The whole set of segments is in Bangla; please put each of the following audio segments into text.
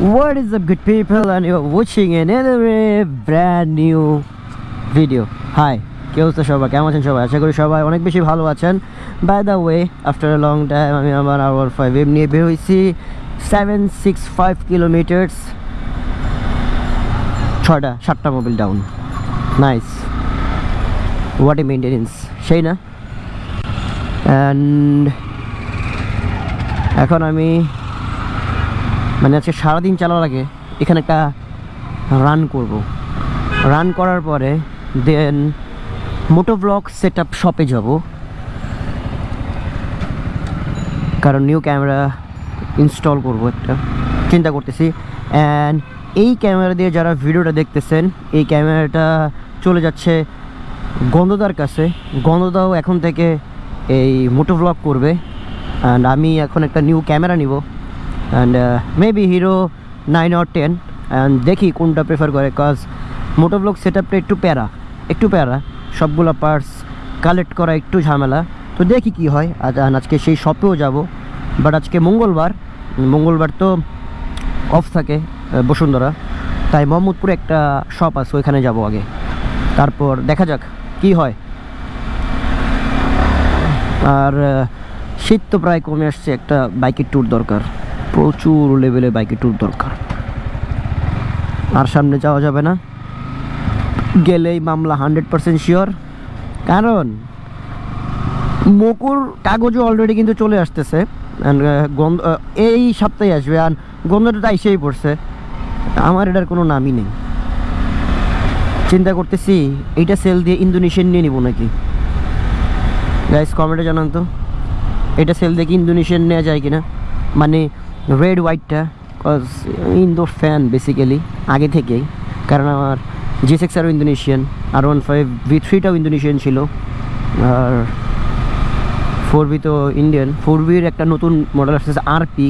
What is up, good people? And you're watching another brand new video. Hi, কে অবস্থা সবাই কেমন আছেন সবাই? আশা করি সবাই অনেক বেশি ভালো আছেন। By the way after long time আমি আমার আওয়ার ফাইভ এম নিয়ে বের হয়েছি। সেভেন সিক্স ফাইভ কিলোমিটার্স ছয়টা, সাতটা Mobil down nice what a maintenance সেই না? অ্যান্ড এখন আমি মানে আজকে সারাদিন চালার আগে এখানে একটা রান করব। রান করার পরে then moto blog set up শপে যাব। কারণ নিউ ক্যামেরা ইনস্টল করব একটা। চিন্তা করতেছি। অ্যান্ড এই ক্যামেরা দিয়ে যারা ভিডিওটা দেখতেছেন, এই ক্যামেরাটা চলে যাচ্ছে গন্ধদার কাছে। গন্ধদাও এখন থেকে এই মোটো ব্লগ করবে। অ্যান্ড আমি এখন একটা নিউ ক্যামেরা নিব। And maybe Hero nine or ten and দেখি কোনটা প্রেফার করে কজ মোটো ব্লগ সেট আপটা একটু প্যারা একটু প্যারা। সবগুলো পার্টস কালেক্ট করা একটু ঝামেলা। তো দেখি কি হয়। আজ আর আজকে সেই শপেও যাব। বাট আজকে মঙ্গলবার মঙ্গলবার তো অফ থাকে বসুন্ধরা। তাই মোহাম্মদপুরে একটা শপ আছে, ওইখানে যাব আগে। তারপর দেখা যাক কি হয়। আর শীত তো প্রায় কমে আসছে, একটা বাইকের ট্যুর দরকার। প্রচুর লেভেলে বাইকের ট্যুর দরকার। আর সামনে যাওয়া যাবে না। গেলেই মামলা হান্ড্রেড পার্সেন্ট শিওর কারণ, মকুর কাগজও অলরেডি কিন্তু চলে আসতেছে। গন্ধ এই সপ্তাহে আসবে আর গন্ধটা তো এসেই পড়ছে। আমার এটার কোনো নামই নেই। চিন্তা করতেছি, এইটা সেল দিয়ে ইন্দোনেশিয়ান নিয়ে নিব নাকি? গাইস কমেন্টে জানান তো। এটা সেল দিয়ে কি ইন্দোনেশিয়ান নেওয়া যায় কিনা? মানে রেড হোয়াইটটা কজ ইন্দোর ফ্যান বেসিক্যালি আগে থেকেই। কারণ আমার জি সিক্স আরও ইন্দোনেশিয়ান আর ওয়ান ফাইভ ভি থ্রিটাও ইন্দোনেশিয়ান ছিল। আর ফোর বি তো ইন্ডিয়ান ফোর বির একটা নতুন মডেল আসতেছে আর পি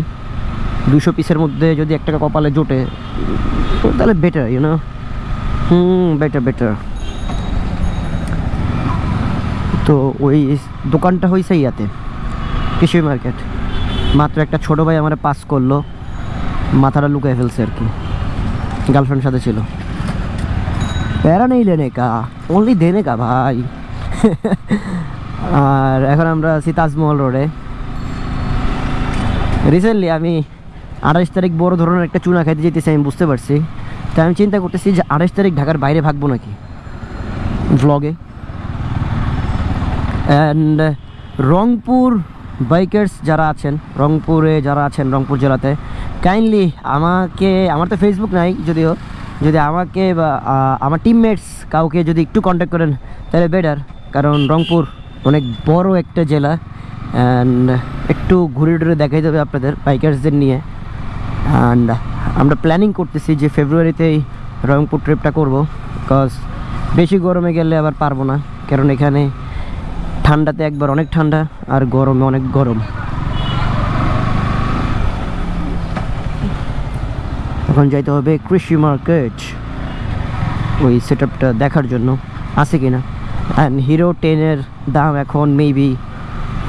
দুশো পিসের মধ্যে যদি একটা কপালে জোটে তাহলে better you know hmm better better তো ওই দোকানটা হয়েছে ইয়াতে, কৃষি মার্কেট মাত্র একটা ছোট ভাই আমার পাস করল। মাথাটা লুকায় ফেলছে আর কি। গার্লফ্রেন্ড সাথে ছিল। প্যারা নেই লেনে কা অনলি দেনে কা ভাই। আর এখন আমরা আছি তাজমহল রোডে রিসেন্টলি আমি আঠাশ তারিখ বড় ধরনের একটা চুনা খাইতে যেতেছি, আমি বুঝতে পারছি। তাই আমি চিন্তা করতেছি যে আঠাশ তারিখ ঢাকার বাইরে ভাগবো নাকি? ভ্লগে অ্যান্ড রংপুর বাইকার্স যারা আছেন রংপুরে, যারা আছেন রংপুর জেলাতে কাইন্ডলি আমাকে, আমার তো ফেসবুক নাই যদিও, যদি আমাকে বা আমার টিমমেটস কাউকে যদি একটু কন্ট্যাক্ট করেন, তাহলে বেটার কারণ রংপুর অনেক বড় একটা জেলা অ্যান্ড একটু ঘুরে টুরে দেখাই দেবে আপনাদের, বাইকার্সদের নিয়ে অ্যান্ড আমরা প্ল্যানিং করতেছি যে ফেব্রুয়ারিতেই রংপুর ট্রিপটা করব বিকজ বেশি গরমে গেলে আবার পারব না, কারণ এখানে ঠান্ডাতে একবার অনেক ঠান্ডা আর গরমে অনেক গরম। এখন যাইতে হবে কৃষি মার্কেট। ওই সেট দেখার জন্য আছে কি না অ্যান্ড হিরো টেনের দাম এখন মেবি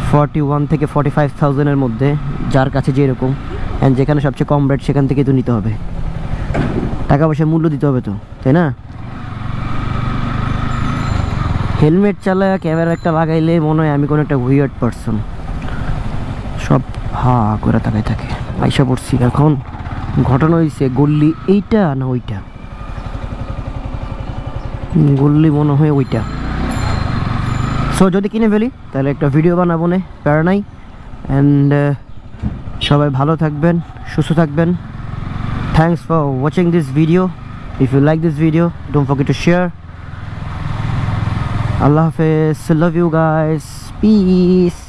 ফর্টি ওয়ান থেকে ফর্টি ফাইভ থাউজেন্ডের মধ্যে, যার কাছে যেরকম। অ্যান্ড যেখানে সবচেয়ে কম রেট সেখান থেকে তো নিতে হবে। টাকা পয়সা মূল্য দিতে হবে তো, তাই না? হেলমেট চালায় ক্যামেরা একটা লাগাইলে মনে হয় আমি কোনো একটা উইয়ার্ড পারসন সব হা করে তাকাই থাকে। আইসা পড়ছি। এখন ঘটনা হয়েছে গল্লি এইটা না ওইটা? গল্লি মনে হয় ওইটা। সো যদি কিনে ফেলি, তাহলে একটা ভিডিও বানাবো না, প্যারা নাই। অ্যান্ড সবাই ভালো থাকবেন, সুস্থ থাকবেন। Thanks for watching this video if you like this video don't forget to share I Allah Hafiz. Love you guys. Peace.